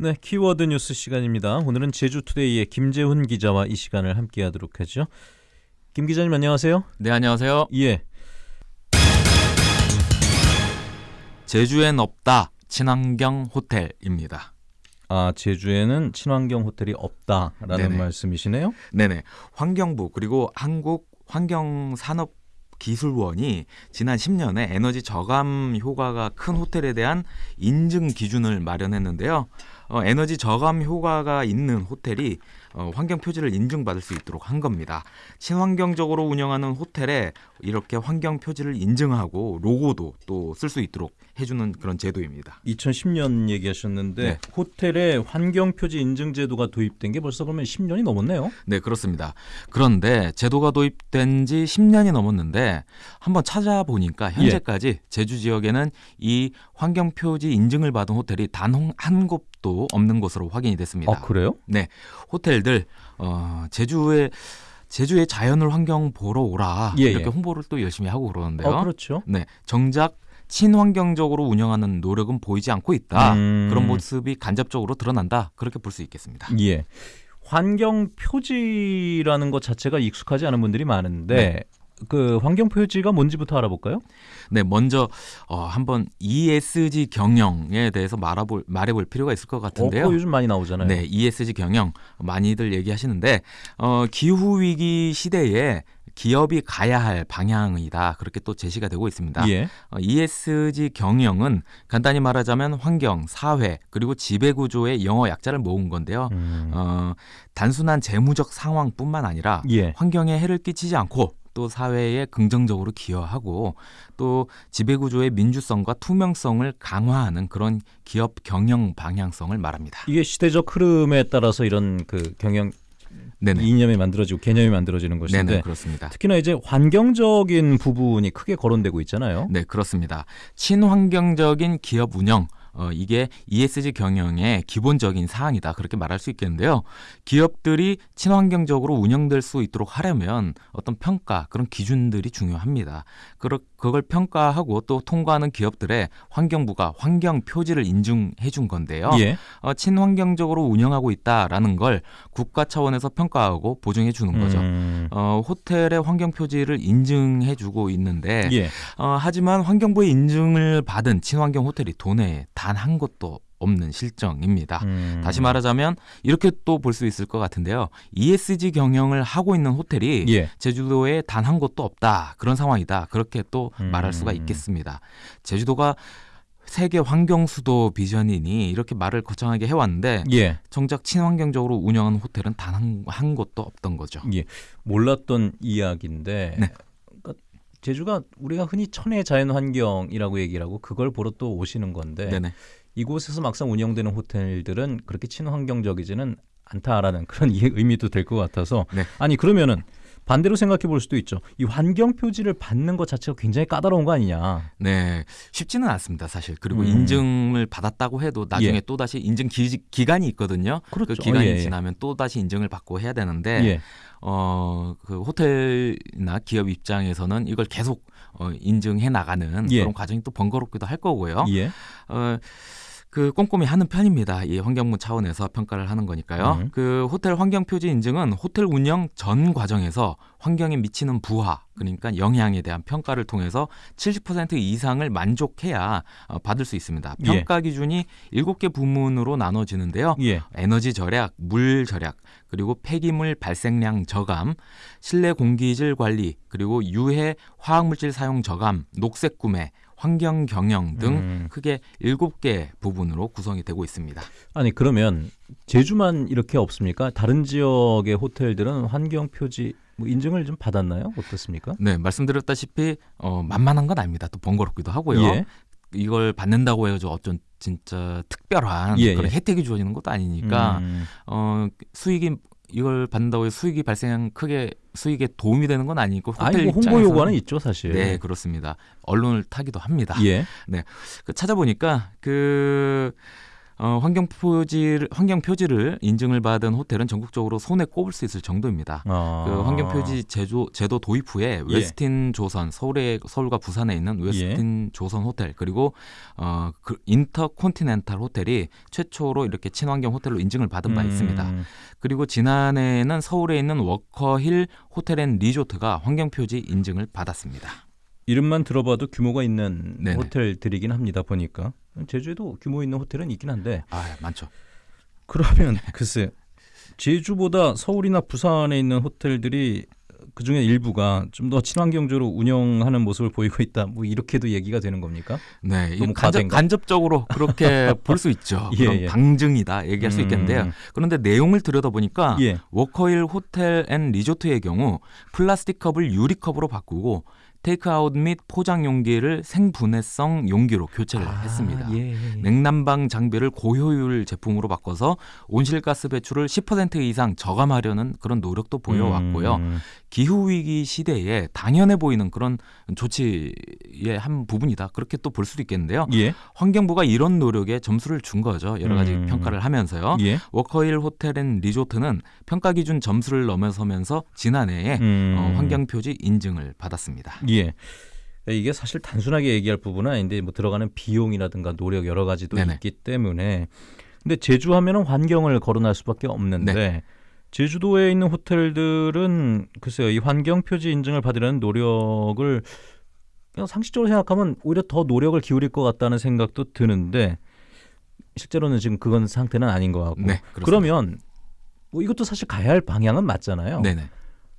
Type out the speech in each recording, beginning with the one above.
네, 키워드 뉴스 시간입니다. 오늘은 제주투데이의 김재훈 기자와 이 시간을 함께하도록 하죠. 김 기자님 안녕하세요. 네, 안녕하세요. 예, 제주엔 없다. 친환경 호텔입니다. 아 제주에는 친환경 호텔이 없다라는 네네. 말씀이시네요. 네네. 환경부 그리고 한국 환경산업 기술원이 지난 10년에 에너지 저감 효과가 큰 호텔에 대한 인증 기준을 마련했는데요. 어, 에너지 저감 효과가 있는 호텔이 어, 환경 표지를 인증받을 수 있도록 한 겁니다. 친환경적으로 운영하는 호텔에 이렇게 환경 표지를 인증하고 로고도 또 쓸 수 있도록 해주는 그런 제도입니다. 2010년 얘기하셨는데 네. 호텔에 환경 표지 인증 제도가 도입된 게 벌써 그러면 10년이 넘었네요. 네, 그렇습니다. 그런데 제도가 도입된 지 10년이 넘었는데 한번 찾아보니까 현재까지 제주 지역에는 이 환경 표지 인증을 받은 호텔이 단 한 곳 도 없는 것으로 확인이 됐습니다. 아 그래요? 호텔들 어, 제주에 제주의 자연을 환경 보러 오라 예, 이렇게 예. 홍보를 또 열심히 하고 그러는데요. 어 그렇죠. 네, 정작 친환경적으로 운영하는 노력은 보이지 않고 있다. 음. 그런 모습이 간접적으로 드러난다. 그렇게 볼 수 있겠습니다. 예. 환경 표지라는 것 자체가 익숙하지 않은 분들이 많은데 네. 그 환경 표지가 뭔지부터 알아볼까요? 네, 먼저 어, 한번 ESG 경영에 대해서 말해볼, 말해볼 필요가 있을 것 어, 같은데요. 그거 요즘 많이 나오잖아요. 네, ESG 경영 많이들 얘기하시는데 어, 기후 위기 시대에 기업이 가야 할 방향이다 그렇게 또 제시가 되고 있습니다. 예. 어, ESG 경영은 간단히 말하자면 환경, 사회 그리고 지배 구조의 영어 약자를 모은 건데요. 음. 어, 단순한 재무적 상황뿐만 아니라 예. 환경에 해를 끼치지 않고 또 사회에 긍정적으로 기여하고 또 지배구조의 민주성과 투명성을 강화하는 그런 기업 경영 방향성을 말합니다. 이게 시대적 흐름에 따라서 이런 그 경영 네네. 이념이 만들어지고 개념이 만들어지는 것인데 네네 그렇습니다. 특히나 이제 환경적인 부분이 크게 거론되고 있잖아요. 네 그렇습니다. 친환경적인 기업 운영 어, 이게 ESG 경영의 기본적인 사항이다 그렇게 말할 수 있겠는데요. 기업들이 친환경적으로 운영될 수 있도록 하려면 어떤 평가 그런 기준들이 중요합니다. 그러, 그걸 평가하고 또 통과하는 기업들의 환경부가 환경 표지를 인증해 준 건데요. 예. 어, 친환경적으로 운영하고 있다라는 걸 국가 차원에서 평가하고 보증해 주는 거죠. 음. 어, 호텔의 환경 표지를 인증해 주고 있는데 예. 어, 하지만 환경부의 인증을 받은 친환경 호텔이 도내에 단 한 곳도 없는 실정입니다. 음. 다시 말하자면 이렇게 또 볼 수 있을 것 같은데요. ESG 경영을 하고 있는 호텔이 예. 제주도에 단 한 곳도 없다. 그런 상황이다. 그렇게 또 음. 말할 수가 있겠습니다. 제주도가 세계 환경 수도 비전이니 이렇게 말을 거창하게 해왔는데 예. 정작 친환경적으로 운영하는 호텔은 단한 한 곳도 없던 거죠. 예. 몰랐던 이야기인데 네. 그러니까 제주가 우리가 흔히 천혜 자연 환경이라고 얘기를 하고 그걸 보러 또 오시는 건데 네네. 이곳에서 막상 운영되는 호텔들은 그렇게 친환경적이지는 않다라는 그런 이- 의미도 될 것 같아서 네. 아니 그러면은 반대로 생각해 볼 수도 있죠. 이 환경 표지를 받는 것 자체가 굉장히 까다로운 거 아니냐. 네, 쉽지는 않습니다, 사실. 그리고 음. 인증을 받았다고 해도 나중에 예. 또 다시 인증 기, 기간이 있거든요. 그렇죠. 그 기간이 어, 예, 예. 지나면 또 다시 인증을 받고 해야 되는데 예. 어, 그 호텔이나 기업 입장에서는 이걸 계속 어, 인증해 나가는 예. 그런 과정이 또 번거롭기도 할 거고요. 예. 어, 그 꼼꼼히 하는 편입니다. 이 환경부 차원에서 평가를 하는 거니까요. 음. 그 호텔 환경 표지 인증은 호텔 운영 전 과정에서 환경에 미치는 부하 그러니까 영향에 대한 평가를 통해서 70% 이상을 만족해야 어, 받을 수 있습니다. 예. 평가 기준이 7개 부문으로 나눠지는데요. 예. 에너지 절약, 물 절약, 그리고 폐기물 발생량 저감, 실내 공기질 관리, 그리고 유해 화학물질 사용 저감, 녹색 구매, 환경 경영 등 음. 크게 7개 부분으로 구성이 되고 있습니다. 아니 그러면 제주만 이렇게 없습니까? 다른 지역의 호텔들은 환경 표지 뭐 인증을 좀 받았나요? 어떻습니까? 네, 말씀드렸다시피 어, 만만한 건 아닙니다. 또 번거롭기도 하고요. 예. 이걸 받는다고 해서 어쩐 진짜 특별한 예, 그런 예. 혜택이 주어지는 것도 아니니까 음. 어, 수익이 이걸 받는다고 해서 수익이 발생 크게 수익에 도움이 되는 건 아니고 호텔 아니 뭐 홍보 요구는 있죠 사실. 네, 그렇습니다. 언론을 타기도 합니다. 예. 그 찾아보니까 그 어, 환경 표지 환경 표지를 인증을 받은 호텔은 전국적으로 손에 꼽을 수 있을 정도입니다. 아. 그 환경 표지 제조 제도 도입 후에 예. 웨스틴 조선 서울에 서울과 부산에 있는 웨스틴 조선 호텔 그리고 어, 그 인터콘티넨탈 호텔이 최초로 이렇게 친환경 호텔로 인증을 받은 바 있습니다. 음. 그리고 지난해에는 서울에 있는 워커힐 호텔 앤 리조트가 환경 표지 인증을 받았습니다. 이름만 들어봐도 규모가 있는 네네. 호텔들이긴 합니다. 보니까 제주에도 규모 있는 호텔은 있긴 한데 아 많죠. 그러면 글쎄 제주보다 서울이나 부산에 있는 호텔들이 그 중에 일부가 좀 더 친환경적으로 운영하는 모습을 보이고 있다. 뭐 이렇게도 얘기가 되는 겁니까? 네, 이 너무 간접? 간접적으로 그렇게 볼 수 있죠. 예, 그럼 예. 방증이다 얘기할 수 있겠는데요. 음. 그런데 내용을 들여다보니까 예. 워커힐 호텔 앤 리조트의 경우 플라스틱 컵을 유리컵으로 바꾸고 테이크아웃 및 포장 용기를 생분해성 용기로 교체를 했습니다. 예, 예, 예. 냉난방 장비를 고효율 제품으로 바꿔서 온실가스 배출을 10% 이상 저감하려는 그런 노력도 보여왔고요. 음. 기후 위기 시대에 당연해 보이는 그런 조치의 한 부분이다. 그렇게 또 볼 수도 있겠는데요. 예. 환경부가 이런 노력에 점수를 준 거죠. 여러 가지 음. 평가를 하면서요. 예. 워커힐 호텔 앤 리조트는 평가 기준 점수를 넘어서면서 지난해에 음. 어, 환경 표지 인증을 받았습니다. 예. 이게 사실 단순하게 얘기할 부분은 아닌데 뭐 들어가는 비용이라든가 노력 여러 가지도 네네. 있기 때문에 근데 제주 하면은 환경을 거론할 수밖에 없는데 네. 제주도에 있는 호텔들은 글쎄요 이 환경 표지 인증을 받으려는 노력을 그냥 상식적으로 생각하면 오히려 더 노력을 기울일 것 같다는 생각도 드는데 실제로는 지금 그건 상태는 아닌 것 같고 네. 그러면 뭐 이것도 사실 가야 할 방향은 맞잖아요. 네네.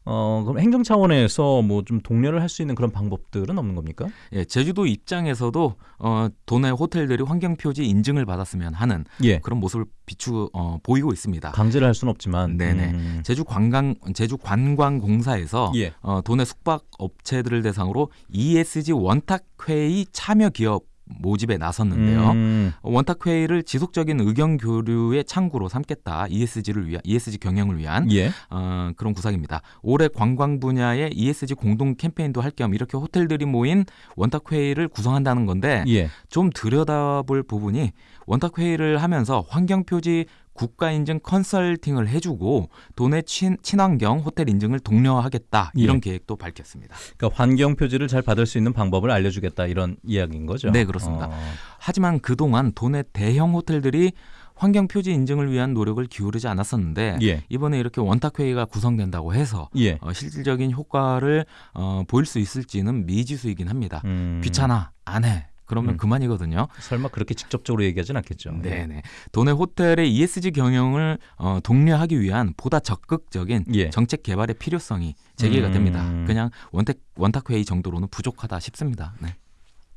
어 그럼 행정 차원에서 뭐 좀 독려를 할 수 있는 그런 방법들은 없는 겁니까? 예, 제주도 입장에서도 어, 도내 호텔들이 환경 표지 인증을 받았으면 하는 예. 그런 모습을 비추 어, 보이고 있습니다. 강제를 할 수는 없지만. 네네. 음. 제주 관광 제주 관광공사에서 예. 어, 도내 숙박 업체들을 대상으로 ESG 원탁 회의 참여 기업 모집에 나섰는데요. 음. 원탁 회의를 지속적인 의견 교류의 창구로 삼겠다. ESG를 위한 ESG 경영을 위한 예. 어, 그런 구상입니다. 올해 관광 분야의 ESG 공동 캠페인도 할 겸 이렇게 호텔들이 모인 원탁 회의를 구성한다는 건데 예. 좀 들여다볼 부분이 원탁 회의를 하면서 환경 표지 국가 인증 컨설팅을 해주고 도내 친, 친환경 호텔 인증을 독려하겠다 이런 예. 계획도 밝혔습니다. 그러니까 환경 표지를 잘 받을 수 있는 방법을 알려주겠다 이런 이야기인 거죠. 네, 그렇습니다. 어. 하지만 그동안 도내 대형 호텔들이 환경 표지 인증을 위한 노력을 기울이지 않았었는데 예. 이번에 이렇게 원탁 회의가 구성된다고 해서 예. 어, 실질적인 효과를 어, 보일 수 있을지는 미지수이긴 합니다. 음. 귀찮아 안 해. 그러면 음. 그만이거든요. 설마 그렇게 직접적으로 얘기하진 않겠죠. 네네. 도내 호텔의 ESG 경영을 어, 독려하기 위한 보다 적극적인 예. 정책 개발의 필요성이 제기가 음. 됩니다. 그냥 원탁 원탁 회의 정도로는 부족하다 싶습니다. 네.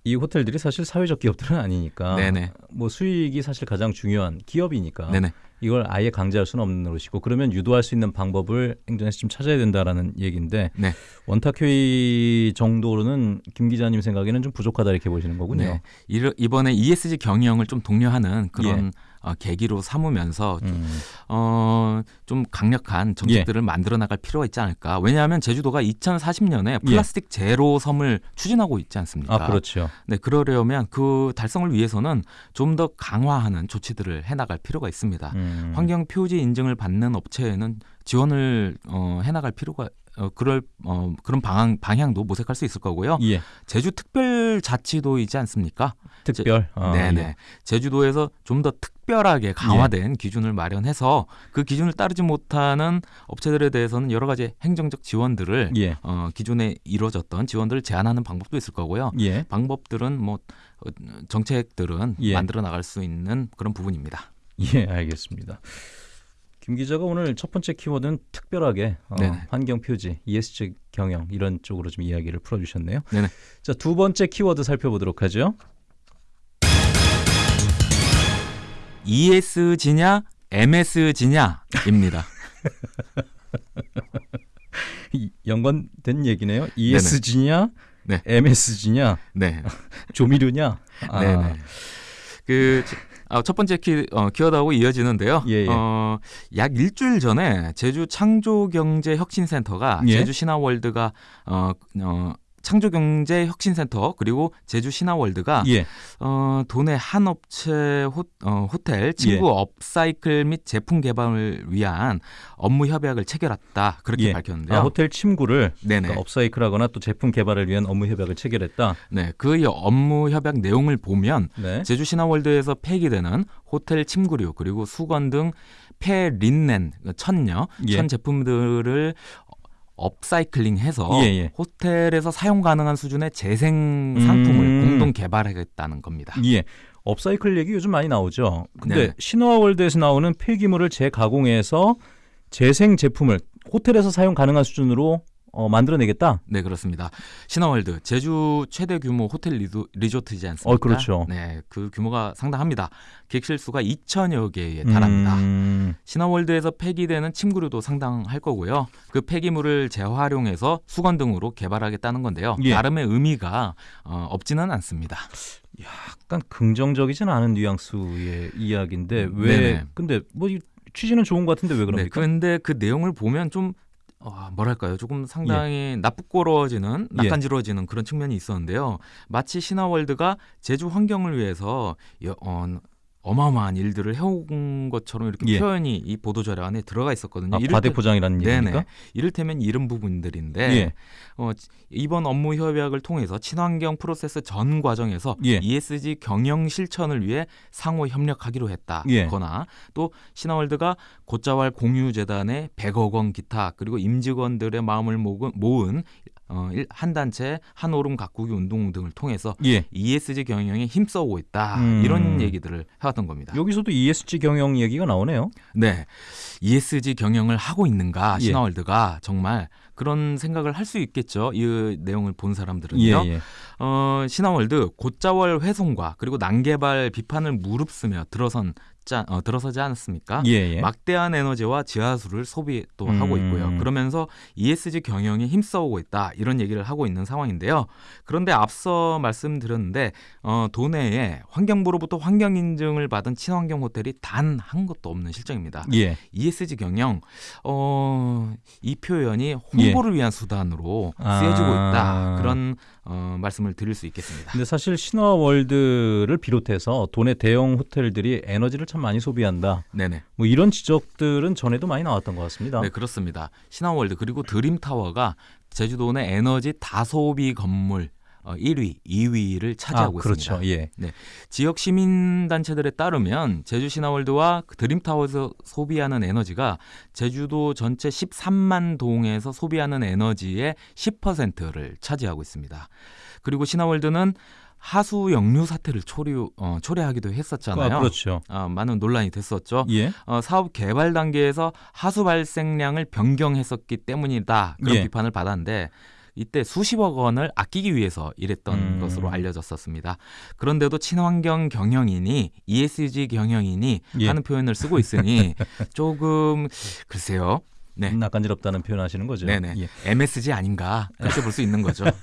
이 호텔들이 사실 사회적 기업들은 아니니까. 네네. 뭐 수익이 사실 가장 중요한 기업이니까. 네네. 이걸 아예 강제할 수는 없는 노릇이고 그러면 유도할 수 있는 방법을 행정에서 좀 찾아야 된다라는 얘기인데 네. 원탁 회의 정도로는 김 기자님 생각에는 좀 부족하다 이렇게 보시는 거군요. 네. 이번에 ESG 경영을 좀 독려하는 그런 어, 계기로 삼으면서 예. 음. 어, 좀 강력한 정책들을 만들어 나갈 필요가 있지 않을까. 왜냐하면 제주도가 2040년에 플라스틱 제로 섬을 추진하고 있지 않습니까? 아 그렇죠. 네, 그러려면 그 달성을 위해서는 좀 더 강화하는 조치들을 해 나갈 필요가 있습니다. 음. 환경 표지 인증을 받는 업체에는 지원을 어, 해 나갈 필요가 어, 그럴 어, 그런 방향 방향도 모색할 수 있을 거고요. 예. 제주 특별자치도이지 않습니까? 특별. 아, 네네. 예. 제주도에서 좀 더 특별하게 강화된 기준을 마련해서 그 기준을 따르지 못하는 업체들에 대해서는 여러 가지 행정적 지원들을 예. 어, 기존에 이루어졌던 지원들을 제한하는 방법도 있을 거고요. 예. 방법들은 뭐 어, 정책들은 예. 만들어 나갈 수 있는 그런 부분입니다. 예, 알겠습니다. 김 기자가 오늘 첫 번째 키워드는 특별하게 어. 환경 표지, ESG 경영 이런 쪽으로 좀 이야기를 풀어주셨네요. 네네. 자, 두 번째 키워드 살펴보도록 하죠. ESG냐 MSG냐입니다. 이- 연관된 얘기네요. ESG냐, 네. MSG냐, 네. 조미료냐. 아, 네네. 그 아, 첫 번째 키, 어, 키워드하고 이어지는데요. 예, 예. 어, 약 일주일 전에 제주 창조경제혁신센터가 예. 제주 신화월드가 어, 어, 창조경제혁신센터 그리고 제주 신화월드가 예. 어, 도내 한 업체 호, 어, 호텔 친구 예. 업사이클 및 제품 개발을 위한 업무 협약을 체결했다 그렇게 예. 밝혔는데요. 아, 호텔 침구를. 그러니까 업사이클하거나 또 제품 개발을 위한 업무 협약을 체결했다. 네, 그 업무 협약 내용을 보면 네. 제주 신화월드에서 폐기되는 호텔 침구류 그리고 수건 등 폐린넨 천녀 예. 천 제품들을 업사이클링해서 예, 예. 호텔에서 사용 가능한 수준의 재생 상품을 음. 공동 개발하겠다는 겁니다. 예. 업사이클 얘기 요즘 많이 나오죠. 근데 네네. 신화월드에서 나오는 폐기물을 재가공해서 재생 제품을 호텔에서 사용 가능한 수준으로 어, 만들어내겠다. 네 그렇습니다. 신화월드 제주 최대 규모 호텔 리조, 리조 트이지 않습니까? 어, 그렇죠. 네, 그 규모가 상당합니다. 객실 수가 2천여 개에 달합니다. 음, 신화월드에서 폐기되는 침구류도 상당할 거고요. 그 폐기물을 재활용해서 수건 등으로 개발하겠다는 건데요. 예. 나름의 의미가 어, 없지는 않습니다. 약간 긍정적이진 않은 뉘앙스의 이야기인데 왜? 네네. 근데 뭐이 취지는 좋은 것 같은데 왜 네, 그럽니까? 근데 그 내용을 보면 좀 어, 뭐랄까요? 조금 상당히 나쁘꼬러지는 예. 낯간지러지는 그런 측면이 있었는데요. 마치 신화월드가 제주 환경을 위해서 여- 어, 어마어마한 일들을 해온 것처럼 이렇게 예. 표현이 이 보도자료 안에 들어가 있었거든요. 아, 과대포장이라는 네네. 얘기입니까? 이를테면 이런 부분들인데 예. 어, 이번 업무 협약을 통해서 친환경 프로세스 전 과정에서 예. ESG 경영 실천을 위해 상호 협력하기로 했다거나 예. 또 신화월드가 곧자왈 공유재단에 100억 원 기타 그리고 임직원들의 마음을 모은 어, 일- 한 단체 한 오름 가꾸기 운동 등을 통해서 예. ESG 경영에 힘써오고 있다 음. 이런 얘기들을 해왔던 겁니다. 여기서도 ESG 경영 얘기가 나오네요. 네, ESG 경영을 하고 있는가 예. 신화월드가 정말 그런 생각을 할 수 있겠죠. 이 내용을 본 예, 사람들은요. 예. 어, 신화월드 곧자월 훼손과 그리고 난개발 비판을 무릅쓰며 들어선 짜, 어, 들어서지 않았습니까? 예, 예. 막대한 에너지와 지하수를 소비 또 음. 하고 있고요. 그러면서 ESG 경영에 힘써오고 있다 이런 얘기를 하고 있는 상황인데요. 그런데 앞서 말씀드렸는데 어, 도내에 환경부로부터 환경 인증을 받은 친환경 호텔이 단 한 곳도 없는 실정입니다. 예. ESG 경영 어, 이 표현이 홍보를 위한 수단으로 아. 쓰여지고 있다 그런 어, 말씀을 드릴 수 있겠습니다. 근데 사실 신화월드를 비롯해서 도내 대형 호텔들이 에너지를 참 많이 소비한다. 네네. 뭐 이런 지적들은 전에도 많이 나왔던 것 같습니다. 네 그렇습니다. 신화월드 그리고 드림타워가 제주도 내 에너지 다소비 건물 어, 1위, 2위를 차지하고 아, 그렇죠. 있습니다. 예. 지역 시민 단체들에 따르면 제주 신화월드와 그 드림타워에서 소비하는 에너지가 제주도 전체 13만 동에서 소비하는 에너지의 10%를 차지하고 있습니다. 그리고 신화월드는 하수 역류 사태를 초래, 어, 초래하기도 했었잖아요. 아, 그렇죠. 아, 많은 논란이 됐었죠. 예. 어, 사업 개발 단계에서 하수 발생량을 변경했었기 때문이다 그런 예. 비판을 받았는데 이때 수십억 원을 아끼기 위해서 이랬던 음. 것으로 알려졌었습니다. 그런데도 친환경 경영이니 ESG 경영이니 예. 하는 표현을 쓰고 있으니 조금 글쎄요. 네. 낯간지럽다는 표현하시는 거죠. 네네. 예. MSG 아닌가 그렇게 볼 수 있는 거죠.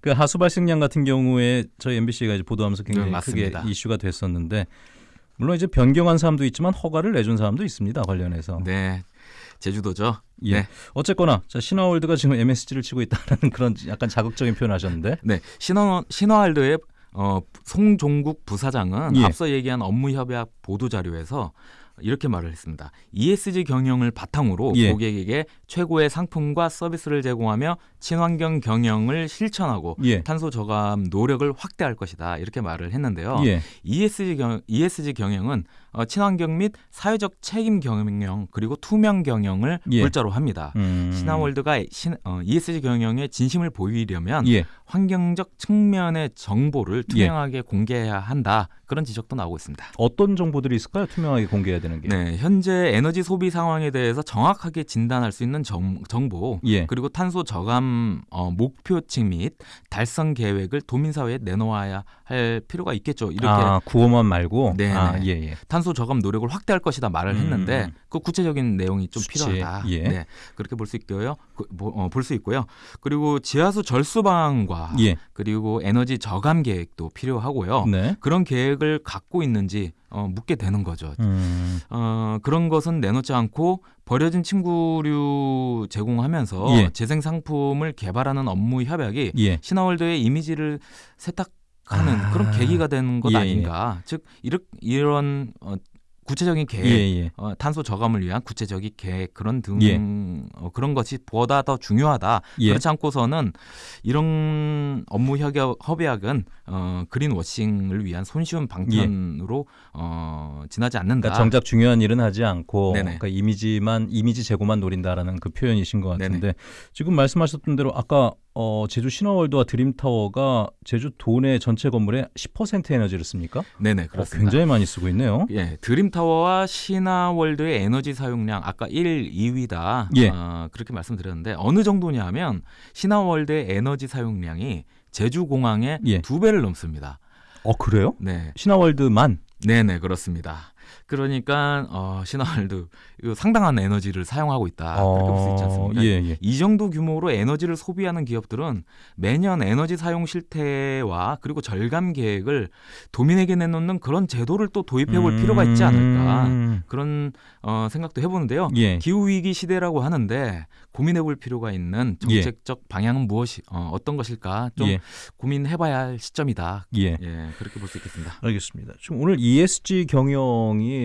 그 하수 발생량 같은 경우에 저희 MBC가 이제 보도하면서 굉장히 네, 크게. 이슈가 됐었는데 물론 이제 변경한 사람도 있지만 허가를 내준 사람도 있습니다 관련해서. 네. 제주도죠. 예. 네. 어쨌거나 자, 신화월드가 지금 MSG를 치고 있다는 그런 약간 자극적인 표현하셨는데. 네, 신화 신화월드의 어, 송종국 부사장은 예. 앞서 얘기한 업무 협약 보도 자료에서 이렇게 말을 했습니다. ESG 경영을 바탕으로 예. 고객에게 최고의 상품과 서비스를 제공하며 친환경 경영을 실천하고 예. 탄소 저감 노력을 확대할 것이다. 이렇게 말을 했는데요. 예. ESG 경 ESG 경영은 어, 친환경 및 사회적 책임 경영 그리고 투명 경영을 예. 물자로 합니다. 음. 신화월드가 신, 어, ESG 경영에 진심을 보이려면 예. 환경적 측면의 정보를 예. 투명하게 공개해야 한다. 그런 지적도 나오고 있습니다. 어떤 정보들이 있을까요? 투명하게 공개해야 되는 게. 네, 현재 에너지 소비 상황에 대해서 정확하게 진단할 수 있는 정, 정보 예. 그리고 탄소 저감 어, 목표치 및 달성 계획을 도민사회에 내놓아야 할 필요가 있겠죠. 이렇게 아, 구호만 말고. 네네. 아, 예, 예. 탄소 저감 노력을 확대할 것이다 말을 음. 했는데 그 구체적인 내용이 좀 수치, 필요하다. 예. 네, 그렇게 볼 수 있고요. 그, 뭐, 어, 볼수 있고요. 그리고 지하수 절수 방안과 예. 그리고 에너지 저감 계획도 필요하고요. 네. 그런 계획을 갖고 있는지 어, 묻게 되는 거죠. 음. 어, 그런 것은 내놓지 않고 버려진 친구류 제공하면서 예. 재생 상품을 개발하는 업무 협약이 예. 신화월드의 이미지를 세탁 하는 아. 그런 계기가 되는 것 예, 예. 아닌가. 즉 이렇, 이런 어, 구체적인 계획, 예, 예. 어, 탄소 저감을 위한 구체적인 계획 그런 등 예. 어, 그런 것이 보다 더 중요하다. 예. 그렇지 않고서는 이런 업무 협약, 협약은 어, 그린 워싱을 위한 손쉬운 방편으로 어, 지나지 않는다. 그러니까 정작 중요한 일은 하지 않고. 그러니까 이미지만 이미지 제고만 노린다라는 그 표현이신 것 같은데 네네. 지금 말씀하셨던 대로 아까 어, 제주 신화월드와 드림타워가 제주 도내 전체 건물의 10% 에너지를 씁니까? 네네 어, 그렇습니다. 굉장히 많이 쓰고 있네요. 예, 드림타워와 신화월드의 에너지 사용량 아까 1, 2위다. 예. 어, 그렇게 말씀드렸는데 어느 정도냐면 신화월드의 에너지 사용량이 제주 공항의 예. 두 배를 넘습니다. 어 그래요? 네, 신화월드만 네네 그렇습니다. 그러니까 어, 이거 상당한 에너지를 사용하고 있다. 아, 그렇게 볼 수 있지 않습니까? 예, 예. 이 정도 규모로 에너지를 소비하는 기업들은 매년 에너지 사용 실태와 그리고 절감 계획을 도민에게 내놓는 그런 제도를 또 도입해 볼 필요가 있지 않을까 음, 그런 어, 생각도 해보는데요. 예. 기후 위기 시대라고 하는데 고민해 볼 필요가 있는 정책적 방향은 무엇이 어, 어떤 것일까 좀 예. 고민해봐야 할 시점이다. 예. 예, 그렇게 볼 수 있겠습니다. 알겠습니다. 지금 오늘 ESG 경영이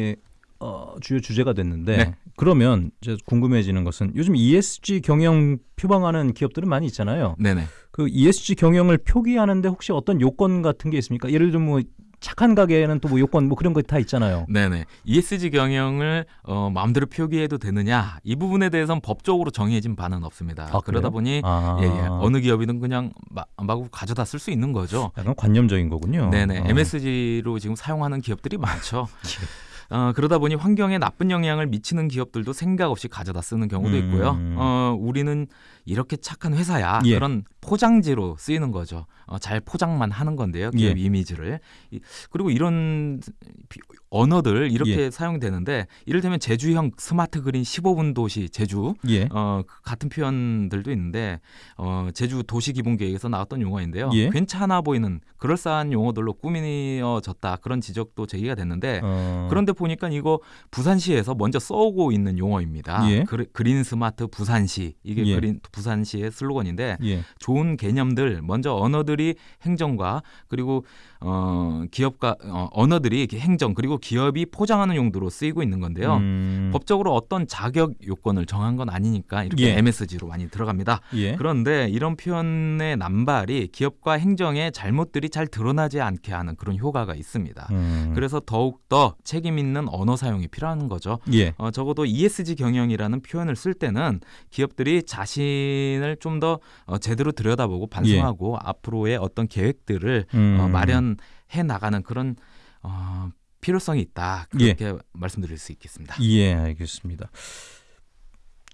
어, 주요 주제가 됐는데 네. 그러면 이제 궁금해지는 것은 요즘 ESG 경영 표방하는 기업들은 많이 있잖아요. 네네. 그 ESG 경영을 표기하는데 혹시 어떤 요건 같은 게 있습니까? 예를 들면 뭐 착한 가게에는 또 뭐 요건 뭐 그런 거 다 있잖아요. 네네. ESG 경영을 어, 마음대로 표기해도 되느냐 이 부분에 대해서는 법적으로 정해진 바는 없습니다. 아, 그러다? 보니 아, 예, 예. 어느 기업이든 그냥 마, 마구 가져다 쓸 수 있는 거죠. 약간 관념적인 거군요. 네네. 어. MSG로 지금 사용하는 기업들이 많죠. 어, 그러다 보니 환경에 나쁜 영향을 미치는 기업들도 생각 없이 가져다 쓰는 경우도 있고요. 음. 어, 우리는 이렇게 착한 회사야. 예. 그런 포장지로 쓰이는 거죠. 어, 잘 포장만 하는 건데요. 기업 예. 이미지를. 이- 그리고 이런 비- 언어들 이렇게 예. 사용되는데 이를테면 제주형 스마트 그린 15분 도시 제주 예. 어, 그 같은 표현들도 있는데 어, 제주 도시 기본 계획에서 나왔던 용어인데요. 예. 괜찮아 보이는 그럴싸한 용어들로 꾸미어졌다 그런 지적도 제기가 됐는데 어. 그런데 보니까 이거 부산시에서 먼저 써오고 있는 용어입니다. 예. 그, 그린 스마트 부산시 이게 예. 그린 부산시의 슬로건인데 예. 좋은 개념들 먼저 언어들이 행정과 그리고 어, 기업과 어, 언어들이 이렇게 행정 그리고 기업이 포장하는 용도로 쓰이고 있는 건데요. 음. 법적으로 어떤 자격 요건을 정한 건 아니니까 이렇게 예. MSG로 많이 들어갑니다. 예. 그런데 이런 표현의 남발이 기업과 행정의 잘못들이 잘 드러나지 않게 하는 그런 효과가 있습니다. 음. 그래서 더욱 더 책임 있는 언어 사용이 필요한 거죠. 예. 어, 적어도 ESG 경영이라는 표현을 쓸 때는 기업들이 자신을 좀더 어, 제대로 들여다보고 반성하고 앞으로의 어떤 계획들을 예. 음. 어, 마련 해 나가는 그런 어, 필요성이 있다. 예. 그렇게 말씀드릴 수 있겠습니다. 예, 알겠습니다.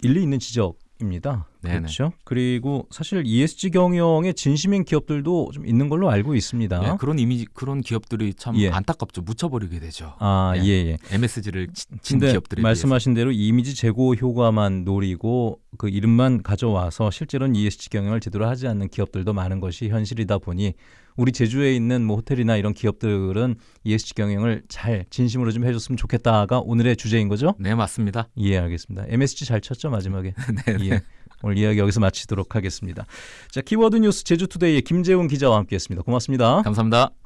일리 있는 지적입니다. 네네. 그렇죠. 그리고 사실 ESG 경영에 진심인 기업들도 좀 있는 걸로 알고 있습니다. 예, 그런 이미지 그런 기업들이 참 예. 안타깝죠. 묻혀버리게 되죠. 아, 예. 예, 예. MSG를 친 기업들에 말씀하신 대로 이미지 제고 효과만 노리고 그 이름만 가져와서 실제로는 ESG 경영을 제대로 하지 않는 기업들도 많은 것이 현실이다 보니 우리 제주에 있는 뭐 호텔이나 이런 기업들은 ESG 경영을 잘 진심으로 좀 해줬으면 좋겠다가 오늘의 주제인 거죠? 네 맞습니다. 예, 알겠습니다. MSG 잘 쳤죠 마지막에. 네, 예. 오늘 이야기 여기서 마치도록 하겠습니다. 자, 키워드 뉴스 제주투데이의 김재훈 기자와 함께했습니다. 고맙습니다. 감사합니다.